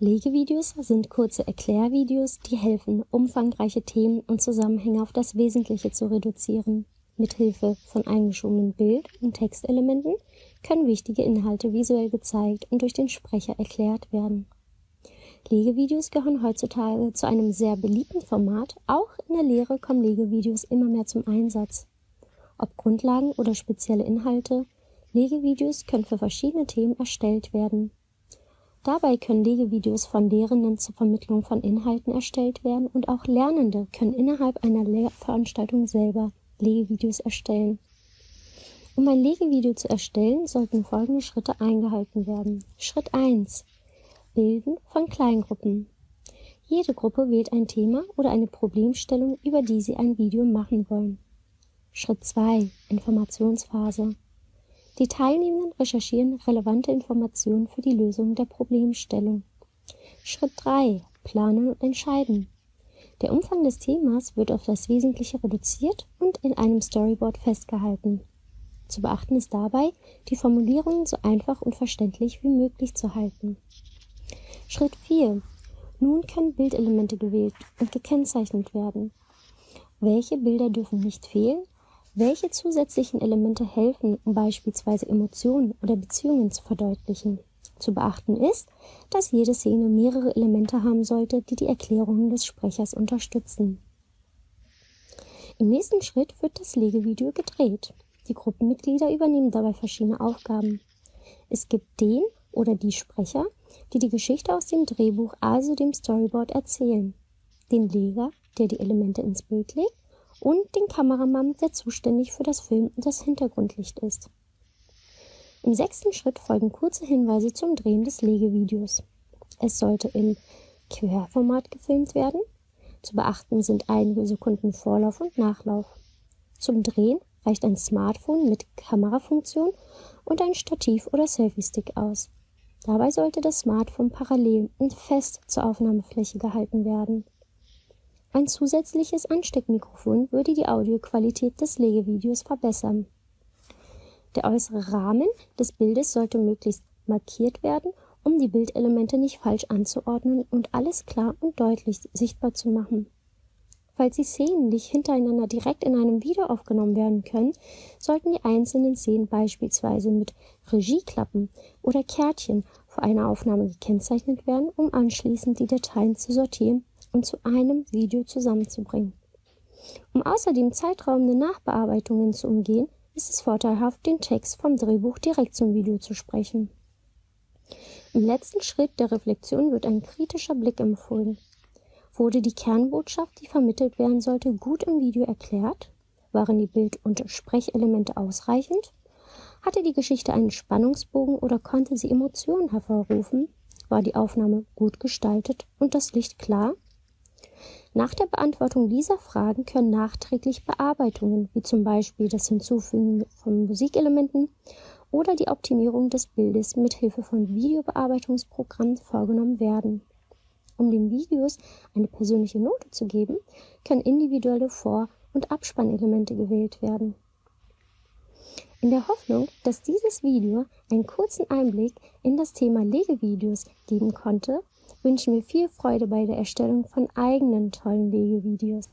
Legevideos sind kurze Erklärvideos, die helfen, umfangreiche Themen und Zusammenhänge auf das Wesentliche zu reduzieren. Mithilfe von eingeschobenen Bild- und Textelementen können wichtige Inhalte visuell gezeigt und durch den Sprecher erklärt werden. Legevideos gehören heutzutage zu einem sehr beliebten Format. Auch in der Lehre kommen Legevideos immer mehr zum Einsatz. Ob Grundlagen oder spezielle Inhalte, Legevideos können für verschiedene Themen erstellt werden. Dabei können Legevideos von Lehrenden zur Vermittlung von Inhalten erstellt werden und auch Lernende können innerhalb einer Lehrveranstaltung selber Legevideos erstellen. Um ein Legevideo zu erstellen, sollten folgende Schritte eingehalten werden. Schritt 1. Bilden von Kleingruppen. Jede Gruppe wählt ein Thema oder eine Problemstellung, über die sie ein Video machen wollen. Schritt 2. Informationsphase. Die Teilnehmenden recherchieren relevante Informationen für die Lösung der Problemstellung. Schritt 3. Planen und entscheiden. Der Umfang des Themas wird auf das Wesentliche reduziert und in einem Storyboard festgehalten. Zu beachten ist dabei, die Formulierungen so einfach und verständlich wie möglich zu halten. Schritt 4. Nun können Bildelemente gewählt und gekennzeichnet werden. Welche Bilder dürfen nicht fehlen welche zusätzlichen Elemente helfen, um beispielsweise Emotionen oder Beziehungen zu verdeutlichen? Zu beachten ist, dass jede Szene mehrere Elemente haben sollte, die die Erklärungen des Sprechers unterstützen. Im nächsten Schritt wird das Legevideo gedreht. Die Gruppenmitglieder übernehmen dabei verschiedene Aufgaben. Es gibt den oder die Sprecher, die die Geschichte aus dem Drehbuch, also dem Storyboard, erzählen, den Leger, der die Elemente ins Bild legt, und den Kameramann, der zuständig für das Film und das Hintergrundlicht ist. Im sechsten Schritt folgen kurze Hinweise zum Drehen des Legevideos. Es sollte im Querformat gefilmt werden. Zu beachten sind einige Sekunden Vorlauf und Nachlauf. Zum Drehen reicht ein Smartphone mit Kamerafunktion und ein Stativ oder Selfie-Stick aus. Dabei sollte das Smartphone parallel und fest zur Aufnahmefläche gehalten werden. Ein zusätzliches Ansteckmikrofon würde die Audioqualität des Legevideos verbessern. Der äußere Rahmen des Bildes sollte möglichst markiert werden, um die Bildelemente nicht falsch anzuordnen und alles klar und deutlich sichtbar zu machen. Falls die Szenen nicht hintereinander direkt in einem Video aufgenommen werden können, sollten die einzelnen Szenen beispielsweise mit Regieklappen oder Kärtchen vor einer Aufnahme gekennzeichnet werden, um anschließend die Dateien zu sortieren und zu einem Video zusammenzubringen. Um außerdem zeitraubende Nachbearbeitungen zu umgehen, ist es vorteilhaft, den Text vom Drehbuch direkt zum Video zu sprechen. Im letzten Schritt der Reflexion wird ein kritischer Blick empfohlen. Wurde die Kernbotschaft, die vermittelt werden sollte, gut im Video erklärt? Waren die Bild- und Sprechelemente ausreichend? Hatte die Geschichte einen Spannungsbogen oder konnte sie Emotionen hervorrufen? War die Aufnahme gut gestaltet und das Licht klar? Nach der Beantwortung dieser Fragen können nachträglich Bearbeitungen, wie zum Beispiel das Hinzufügen von Musikelementen oder die Optimierung des Bildes mit Hilfe von Videobearbeitungsprogrammen vorgenommen werden. Um den Videos eine persönliche Note zu geben, können individuelle Vor- und Abspannelemente gewählt werden. In der Hoffnung, dass dieses Video einen kurzen Einblick in das Thema Legevideos geben konnte, wünschen wir viel Freude bei der Erstellung von eigenen tollen Legevideos.